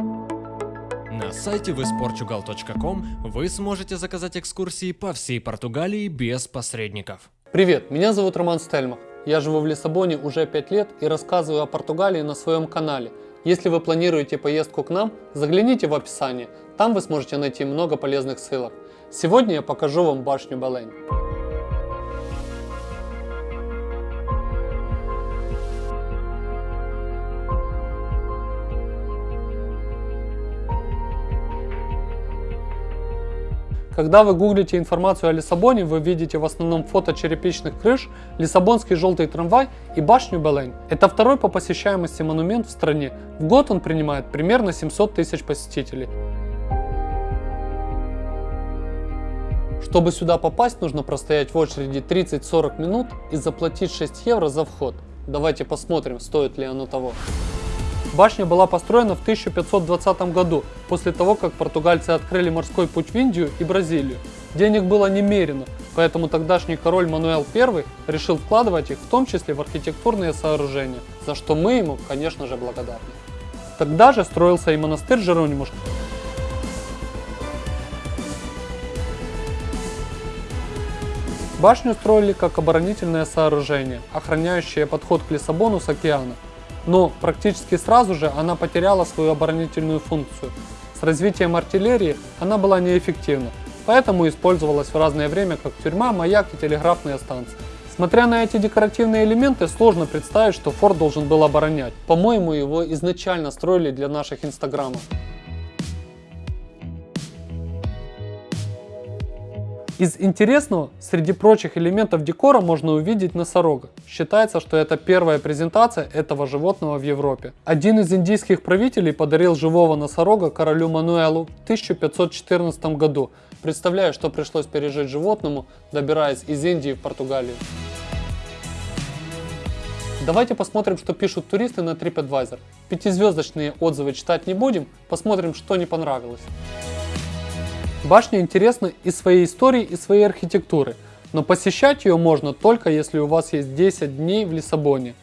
На сайте visportugal.com вы сможете заказать экскурсии по всей Португалии без посредников. Привет, меня зовут Роман Стельмах. Я живу в Лиссабоне уже 5 лет и рассказываю о Португалии на своем канале. Если вы планируете поездку к нам, загляните в описание, там вы сможете найти много полезных ссылок. Сегодня я покажу вам башню Белень. Когда вы гуглите информацию о Лиссабоне, вы видите в основном фото черепичных крыш, Лиссабонский желтый трамвай и башню Белень. Это второй по посещаемости монумент в стране. В год он принимает примерно 700 тысяч посетителей. Чтобы сюда попасть, нужно простоять в очереди 30-40 минут и заплатить 6 евро за вход. Давайте посмотрим, стоит ли оно того. Башня была построена в 1520 году, после того, как португальцы открыли морской путь в Индию и Бразилию. Денег было немерено, поэтому тогдашний король Мануэл I решил вкладывать их в том числе в архитектурные сооружения, за что мы ему, конечно же, благодарны. Тогда же строился и монастырь Жеронимуш. Башню строили как оборонительное сооружение, охраняющее подход к Лиссабону с океана но практически сразу же она потеряла свою оборонительную функцию. С развитием артиллерии она была неэффективна, поэтому использовалась в разное время как тюрьма, маяк и телеграфная станция. Смотря на эти декоративные элементы, сложно представить, что форт должен был оборонять. По-моему, его изначально строили для наших инстаграмов. Из интересного, среди прочих элементов декора можно увидеть носорога. Считается, что это первая презентация этого животного в Европе. Один из индийских правителей подарил живого носорога королю Мануэлу в 1514 году. Представляю, что пришлось пережить животному, добираясь из Индии в Португалию. Давайте посмотрим, что пишут туристы на TripAdvisor. Пятизвездочные отзывы читать не будем, посмотрим, что не понравилось. Башня интересна и своей историей, и своей архитектурой, но посещать ее можно только если у вас есть 10 дней в Лиссабоне.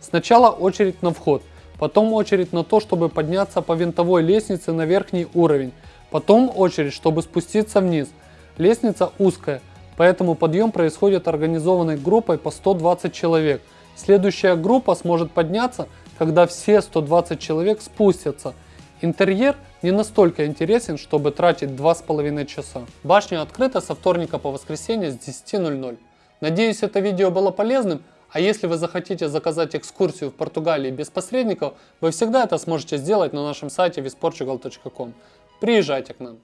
Сначала очередь на вход, потом очередь на то, чтобы подняться по винтовой лестнице на верхний уровень, потом очередь, чтобы спуститься вниз. Лестница узкая, поэтому подъем происходит организованной группой по 120 человек. Следующая группа сможет подняться, когда все 120 человек спустятся. Интерьер – не настолько интересен, чтобы тратить 2,5 часа. Башня открыта со вторника по воскресенье с 10.00. Надеюсь это видео было полезным, а если вы захотите заказать экскурсию в Португалии без посредников, вы всегда это сможете сделать на нашем сайте visportugal.com. Приезжайте к нам.